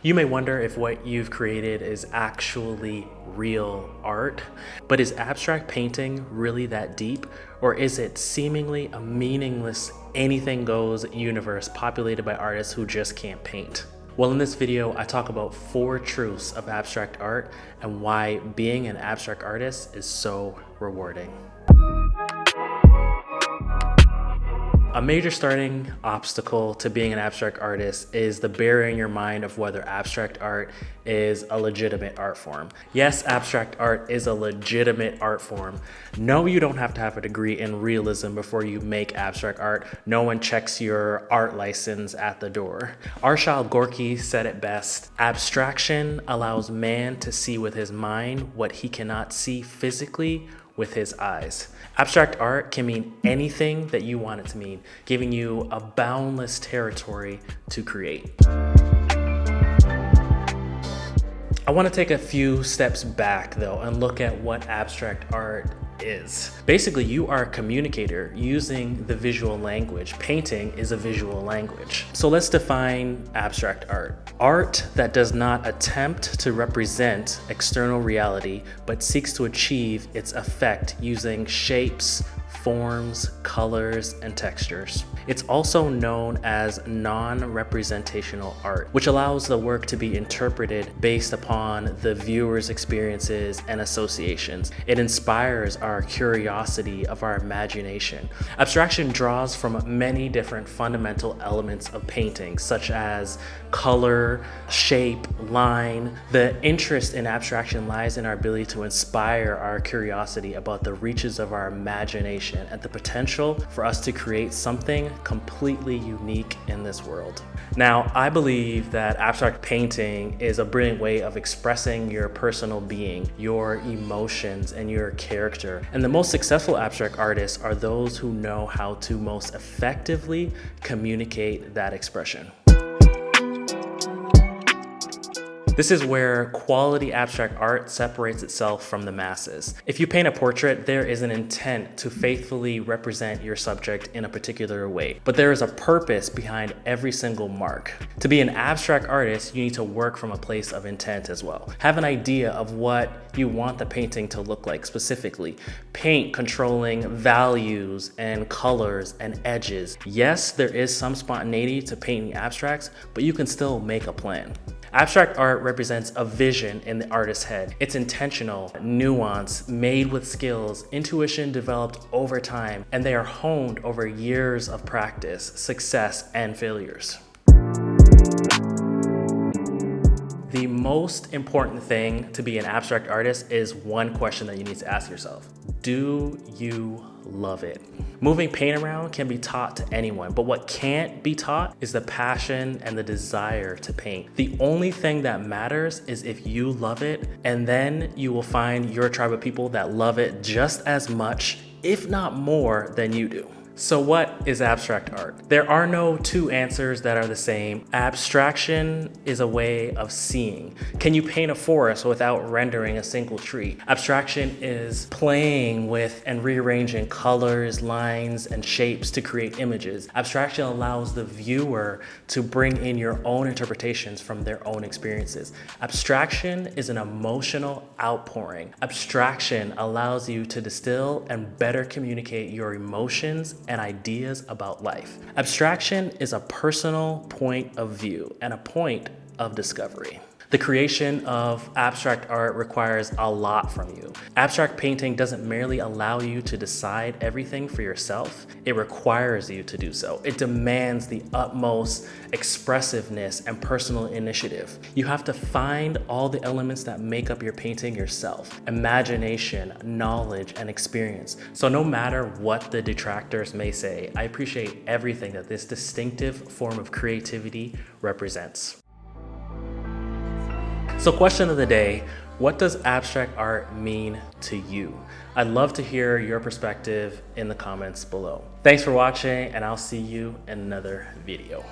You may wonder if what you've created is actually real art, but is abstract painting really that deep? Or is it seemingly a meaningless anything goes universe populated by artists who just can't paint? Well, in this video, I talk about four truths of abstract art and why being an abstract artist is so rewarding. A major starting obstacle to being an abstract artist is the barrier in your mind of whether abstract art is a legitimate art form. Yes, abstract art is a legitimate art form. No, you don't have to have a degree in realism before you make abstract art. No one checks your art license at the door. Arshile Gorky said it best, abstraction allows man to see with his mind what he cannot see physically with his eyes. Abstract art can mean anything that you want it to mean, giving you a boundless territory to create. I want to take a few steps back though and look at what abstract art is. Basically, you are a communicator using the visual language. Painting is a visual language. So let's define abstract art. Art that does not attempt to represent external reality, but seeks to achieve its effect using shapes, forms, colors, and textures. It's also known as non-representational art, which allows the work to be interpreted based upon the viewer's experiences and associations. It inspires our curiosity of our imagination. Abstraction draws from many different fundamental elements of painting, such as color, shape, line. The interest in abstraction lies in our ability to inspire our curiosity about the reaches of our imagination and the potential for us to create something completely unique in this world. Now, I believe that abstract painting is a brilliant way of expressing your personal being, your emotions, and your character. And the most successful abstract artists are those who know how to most effectively communicate that expression. This is where quality abstract art separates itself from the masses. If you paint a portrait, there is an intent to faithfully represent your subject in a particular way, but there is a purpose behind every single mark. To be an abstract artist, you need to work from a place of intent as well. Have an idea of what you want the painting to look like specifically. Paint controlling values and colors and edges. Yes, there is some spontaneity to painting abstracts, but you can still make a plan. Abstract art represents a vision in the artist's head. It's intentional, nuance, made with skills, intuition developed over time, and they are honed over years of practice, success, and failures. The most important thing to be an abstract artist is one question that you need to ask yourself. Do you love it? Moving paint around can be taught to anyone, but what can't be taught is the passion and the desire to paint. The only thing that matters is if you love it, and then you will find your tribe of people that love it just as much, if not more, than you do. So what is abstract art? There are no two answers that are the same. Abstraction is a way of seeing. Can you paint a forest without rendering a single tree? Abstraction is playing with and rearranging colors, lines, and shapes to create images. Abstraction allows the viewer to bring in your own interpretations from their own experiences. Abstraction is an emotional outpouring. Abstraction allows you to distill and better communicate your emotions and ideas about life. Abstraction is a personal point of view and a point of discovery. The creation of abstract art requires a lot from you. Abstract painting doesn't merely allow you to decide everything for yourself, it requires you to do so. It demands the utmost expressiveness and personal initiative. You have to find all the elements that make up your painting yourself. Imagination, knowledge, and experience. So no matter what the detractors may say, I appreciate everything that this distinctive form of creativity represents. So question of the day, what does abstract art mean to you? I'd love to hear your perspective in the comments below. Thanks for watching and I'll see you in another video.